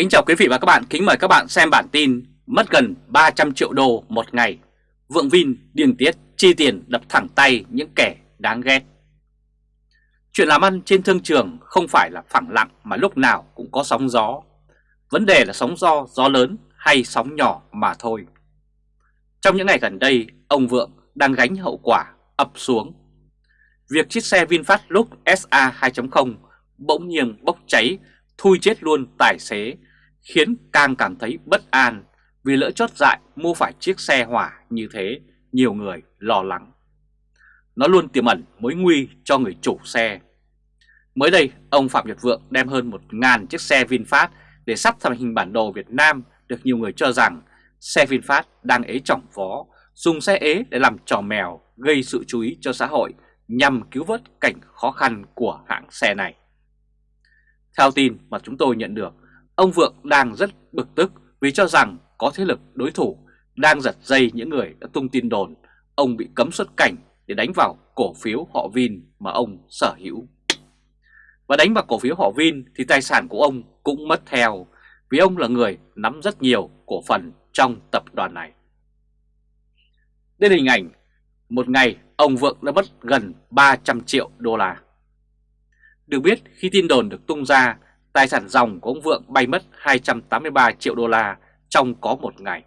Kính chào quý vị và các bạn, kính mời các bạn xem bản tin Mất gần 300 triệu đô một ngày. Vượng Vin điên tiết chi tiền đập thẳng tay những kẻ đáng ghét. Chuyện làm ăn trên thương trường không phải là phẳng lặng mà lúc nào cũng có sóng gió. Vấn đề là sóng gió, gió lớn hay sóng nhỏ mà thôi. Trong những ngày gần đây, ông Vượng đang gánh hậu quả ập xuống. Việc chiếc xe VinFast Lux SA 2.0 bỗng nhiên bốc cháy thui chết luôn tài xế khiến càng cảm thấy bất an vì lỡ chót dại mua phải chiếc xe hỏa như thế, nhiều người lo lắng. Nó luôn tiềm ẩn mối nguy cho người chủ xe. Mới đây, ông Phạm Nhật Vượng đem hơn 1.000 chiếc xe VinFast để sắp thành hình bản đồ Việt Nam được nhiều người cho rằng xe VinFast đang ế trọng phó, dùng xe ế để làm trò mèo gây sự chú ý cho xã hội nhằm cứu vớt cảnh khó khăn của hãng xe này. Theo tin mà chúng tôi nhận được, ông Vượng đang rất bực tức vì cho rằng có thế lực đối thủ đang giật dây những người đã tung tin đồn ông bị cấm xuất cảnh để đánh vào cổ phiếu họ Vin mà ông sở hữu. Và đánh vào cổ phiếu họ Vin thì tài sản của ông cũng mất theo vì ông là người nắm rất nhiều cổ phần trong tập đoàn này. Đây là hình ảnh một ngày ông Vượng đã mất gần 300 triệu đô la. Được biết khi tin đồn được tung ra, tài sản dòng của ông Vượng bay mất 283 triệu đô la trong có một ngày.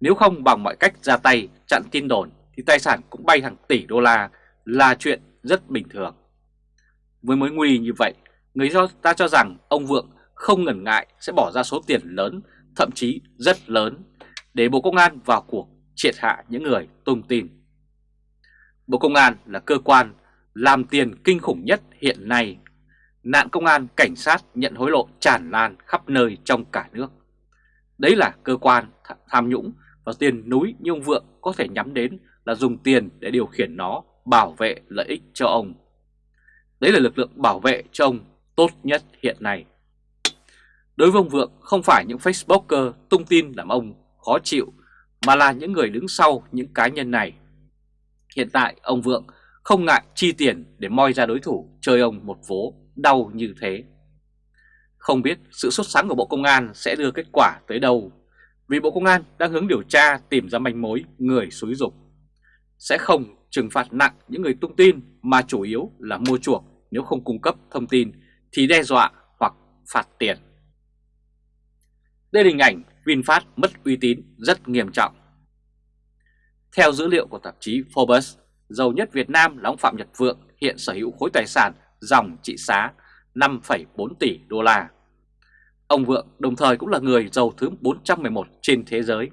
Nếu không bằng mọi cách ra tay chặn tin đồn thì tài sản cũng bay hàng tỷ đô la là chuyện rất bình thường. Với mối nguy như vậy, người ta cho rằng ông Vượng không ngần ngại sẽ bỏ ra số tiền lớn, thậm chí rất lớn để Bộ Công an vào cuộc triệt hạ những người tung tin. Bộ Công an là cơ quan làm tiền kinh khủng nhất hiện nay. Nạn công an, cảnh sát nhận hối lộ tràn lan khắp nơi trong cả nước. Đấy là cơ quan tham nhũng và tiền núi như ông Vượng có thể nhắm đến là dùng tiền để điều khiển nó bảo vệ lợi ích cho ông. Đấy là lực lượng bảo vệ cho ông tốt nhất hiện nay. Đối với ông Vượng không phải những Facebooker tung tin làm ông khó chịu mà là những người đứng sau những cá nhân này. Hiện tại ông Vượng không ngại chi tiền để moi ra đối thủ chơi ông một vố đau như thế. Không biết sự xuất sáng của Bộ Công an sẽ đưa kết quả tới đâu, vì Bộ Công an đang hướng điều tra tìm ra manh mối người xúi dục. Sẽ không trừng phạt nặng những người tung tin mà chủ yếu là mua chuộc nếu không cung cấp thông tin thì đe dọa hoặc phạt tiền. Đây là hình ảnh VinFast mất uy tín rất nghiêm trọng. Theo dữ liệu của tạp chí Forbes, giàu nhất Việt Nam là ông Phạm Nhật Vượng hiện sở hữu khối tài sản dòng trị giá 5,4 tỷ đô la. Ông Vượng đồng thời cũng là người giàu thứ 411 trên thế giới.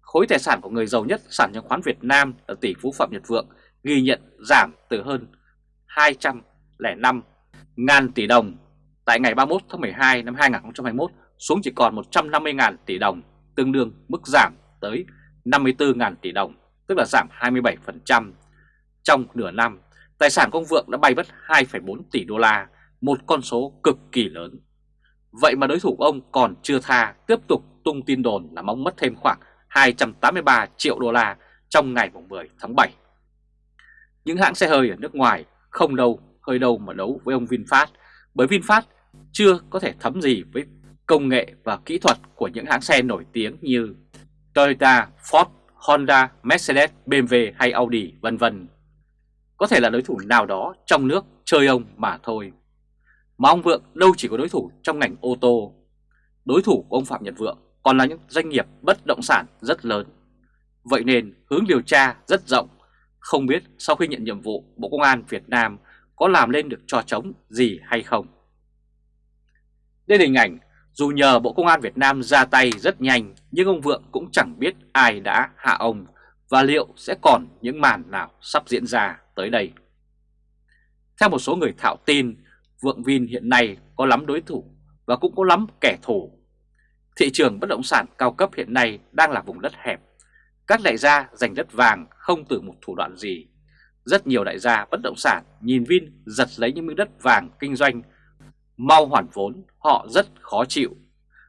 Khối tài sản của người giàu nhất sản chứng khoán Việt Nam là tỷ phú Phạm Nhật Vượng ghi nhận giảm từ hơn 205 ngàn tỷ đồng tại ngày 31 tháng 12 năm 2021 xuống chỉ còn 150 ngàn tỷ đồng, tương đương mức giảm tới 54 ngàn tỷ đồng, tức là giảm 27% trong nửa năm, tài sản của ông Vượng đã bay mất 2,4 tỷ đô la, một con số cực kỳ lớn. Vậy mà đối thủ của ông còn chưa tha tiếp tục tung tin đồn là ông mất thêm khoảng 283 triệu đô la trong ngày 10 tháng 7. Những hãng xe hơi ở nước ngoài không đâu hơi đâu mà đấu với ông VinFast bởi VinFast chưa có thể thấm gì với công nghệ và kỹ thuật của những hãng xe nổi tiếng như Toyota, Ford, Honda, Mercedes, BMW hay Audi vân vân có thể là đối thủ nào đó trong nước chơi ông mà thôi. Mà ông Vượng đâu chỉ có đối thủ trong ngành ô tô. Đối thủ của ông Phạm Nhật Vượng còn là những doanh nghiệp bất động sản rất lớn. Vậy nên hướng điều tra rất rộng, không biết sau khi nhận nhiệm vụ Bộ Công an Việt Nam có làm lên được trò trống gì hay không. Đây là hình ảnh dù nhờ Bộ Công an Việt Nam ra tay rất nhanh nhưng ông Vượng cũng chẳng biết ai đã hạ ông và liệu sẽ còn những màn nào sắp diễn ra tới đây. Theo một số người thạo tin, Vượng Vin hiện nay có lắm đối thủ và cũng có lắm kẻ thù. Thị trường bất động sản cao cấp hiện nay đang là vùng đất hẹp. Các đại gia giành đất vàng không từ một thủ đoạn gì. Rất nhiều đại gia bất động sản nhìn Vin giật lấy những miếng đất vàng kinh doanh mau hoàn vốn, họ rất khó chịu.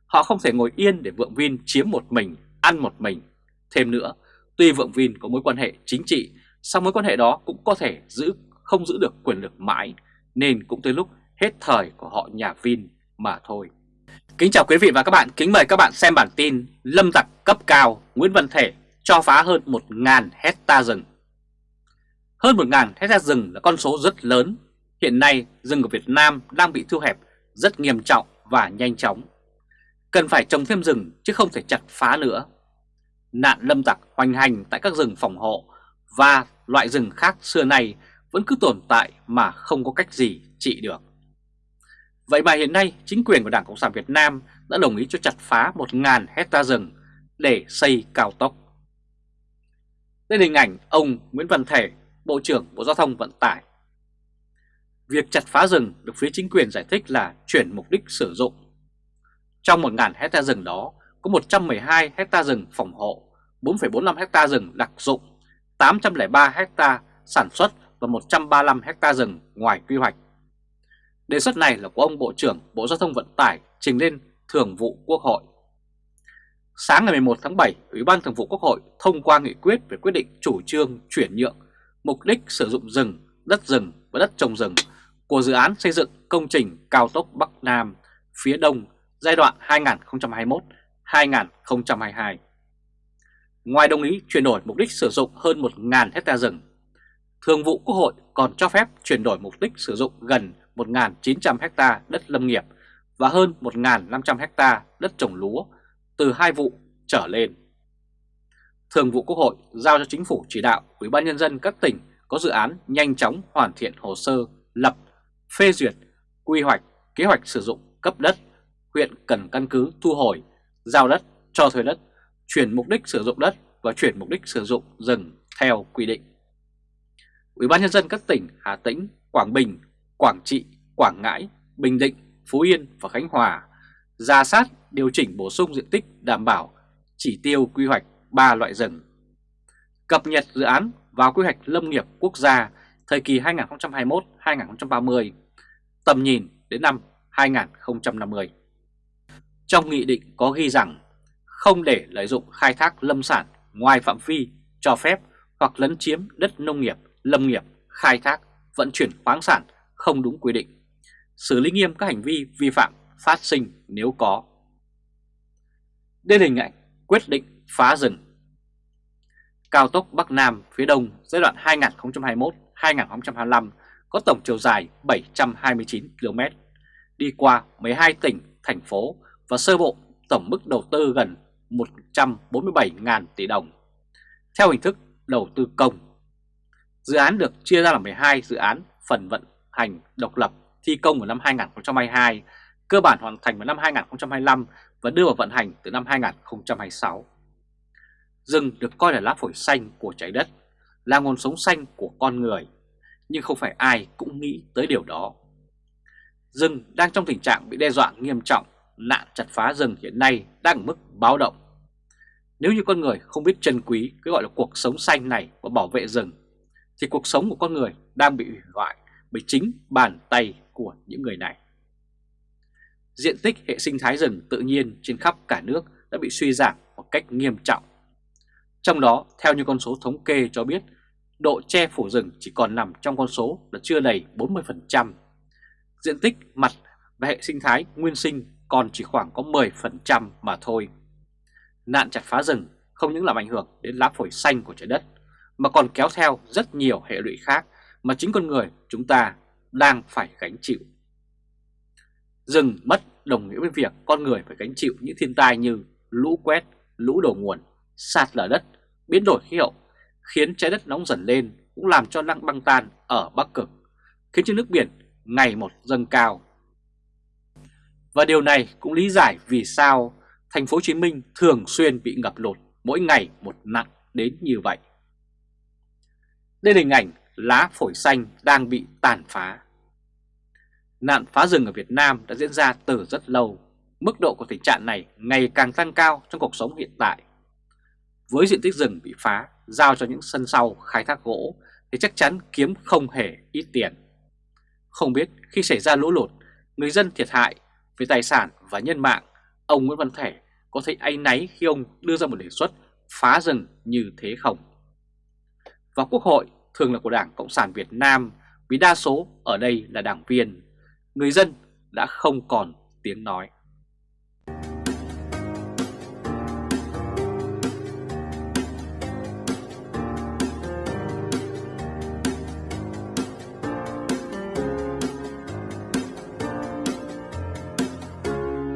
Họ không thể ngồi yên để Vượng Vin chiếm một mình, ăn một mình. Thêm nữa, tuy Vượng Vin có mối quan hệ chính trị sau mối quan hệ đó cũng có thể giữ không giữ được quyền lực mãi nên cũng tới lúc hết thời của họ nhà Vin mà thôi. Kính chào quý vị và các bạn, kính mời các bạn xem bản tin Lâm tặc cấp cao Nguyễn Văn Thể cho phá hơn 1.000 hecta rừng. Hơn 1.000 hecta rừng là con số rất lớn. Hiện nay rừng của Việt Nam đang bị thu hẹp rất nghiêm trọng và nhanh chóng. Cần phải trồng thêm rừng chứ không thể chặt phá nữa. Nạn lâm tặc hoành hành tại các rừng phòng hộ và loại rừng khác xưa nay vẫn cứ tồn tại mà không có cách gì trị được Vậy mà hiện nay chính quyền của Đảng Cộng sản Việt Nam đã đồng ý cho chặt phá 1.000 hecta rừng để xây cao tốc. Đây là hình ảnh ông Nguyễn Văn Thể, Bộ trưởng Bộ Giao thông Vận tải. Việc chặt phá rừng được phía chính quyền giải thích là chuyển mục đích sử dụng. Trong 1.000 hecta rừng đó có 112 hecta rừng phòng hộ, 4,45 hecta rừng đặc dụng, 803 hecta sản xuất và 135 hecta rừng ngoài quy hoạch Đề xuất này là của ông Bộ trưởng Bộ Giao thông Vận tải trình lên Thường vụ Quốc hội. Sáng ngày 11 tháng 7, Ủy ban Thường vụ Quốc hội thông qua nghị quyết về quyết định chủ trương chuyển nhượng mục đích sử dụng rừng, đất rừng và đất trồng rừng của dự án xây dựng công trình cao tốc Bắc Nam phía Đông giai đoạn 2021-2022. Ngoài đồng ý chuyển đổi mục đích sử dụng hơn 1.000 hecta rừng, Thường vụ Quốc hội còn cho phép chuyển đổi mục đích sử dụng gần 1.900 hecta đất lâm nghiệp và hơn 1.500 hecta đất trồng lúa từ hai vụ trở lên. Thường vụ Quốc hội giao cho Chính phủ chỉ đạo Ủy ban Nhân dân các tỉnh có dự án nhanh chóng hoàn thiện hồ sơ lập, phê duyệt, quy hoạch, kế hoạch sử dụng cấp đất, huyện cần căn cứ thu hồi, giao đất, cho thuê đất, chuyển mục đích sử dụng đất và chuyển mục đích sử dụng rừng theo quy định. Ủy ban Nhân dân các tỉnh Hà Tĩnh, Quảng Bình, Quảng Trị, Quảng Ngãi, Bình Định, Phú Yên và Khánh Hòa ra sát điều chỉnh bổ sung diện tích đảm bảo chỉ tiêu quy hoạch 3 loại rừng. Cập nhật dự án vào quy hoạch lâm nghiệp quốc gia thời kỳ 2021-2030, tầm nhìn đến năm 2050. Trong nghị định có ghi rằng không để lợi dụng khai thác lâm sản ngoài phạm vi cho phép hoặc lấn chiếm đất nông nghiệp, lâm nghiệp, khai thác, vận chuyển khoáng sản không đúng quy định, xử lý nghiêm các hành vi vi phạm phát sinh nếu có. Đây là hình ảnh quyết định phá rừng. Cao tốc Bắc Nam phía Đông giai đoạn 2021-2025 có tổng chiều dài 729 km, đi qua 12 tỉnh, thành phố và sơ bộ tổng mức đầu tư gần 147.000 tỷ đồng, theo hình thức đầu tư công. Dự án được chia ra làm 12 dự án phần vận hành độc lập thi công vào năm 2022, cơ bản hoàn thành vào năm 2025 và đưa vào vận hành từ năm 2026. Rừng được coi là lá phổi xanh của trái đất, là nguồn sống xanh của con người, nhưng không phải ai cũng nghĩ tới điều đó. Rừng đang trong tình trạng bị đe dọa nghiêm trọng, nạn chặt phá rừng hiện nay đang ở mức báo động. Nếu như con người không biết trân quý cái gọi là cuộc sống xanh này và bảo vệ rừng, thì cuộc sống của con người đang bị hủy hoại bởi chính bàn tay của những người này. Diện tích hệ sinh thái rừng tự nhiên trên khắp cả nước đã bị suy giảm một cách nghiêm trọng. Trong đó, theo như con số thống kê cho biết, độ che phủ rừng chỉ còn nằm trong con số là chưa đầy 40%. Diện tích mặt và hệ sinh thái nguyên sinh còn chỉ khoảng có 10% mà thôi. Nạn chặt phá rừng không những làm ảnh hưởng đến lá phổi xanh của trái đất, mà còn kéo theo rất nhiều hệ lụy khác mà chính con người chúng ta đang phải gánh chịu. Rừng mất đồng nghĩa với việc con người phải gánh chịu những thiên tai như lũ quét, lũ đổ nguồn, sạt lở đất, biến đổi khí hậu, khiến trái đất nóng dần lên cũng làm cho lăng băng tan ở Bắc Cực, khiến cho nước biển ngày một dâng cao. Và điều này cũng lý giải vì sao thành phố Hồ Chí Minh thường xuyên bị ngập lụt mỗi ngày một nặng đến như vậy. Đây là hình ảnh lá phổi xanh đang bị tàn phá. Nạn phá rừng ở Việt Nam đã diễn ra từ rất lâu. Mức độ của tình trạng này ngày càng tăng cao trong cuộc sống hiện tại. Với diện tích rừng bị phá, giao cho những sân sau khai thác gỗ thì chắc chắn kiếm không hề ít tiền. Không biết khi xảy ra lũ lụt, người dân thiệt hại về tài sản và nhân mạng, ông Nguyễn Văn Thể có thấy áy náy khi ông đưa ra một đề xuất phá rừng như thế không? Và Quốc hội thường là của Đảng Cộng sản Việt Nam vì đa số ở đây là đảng viên, người dân đã không còn tiếng nói.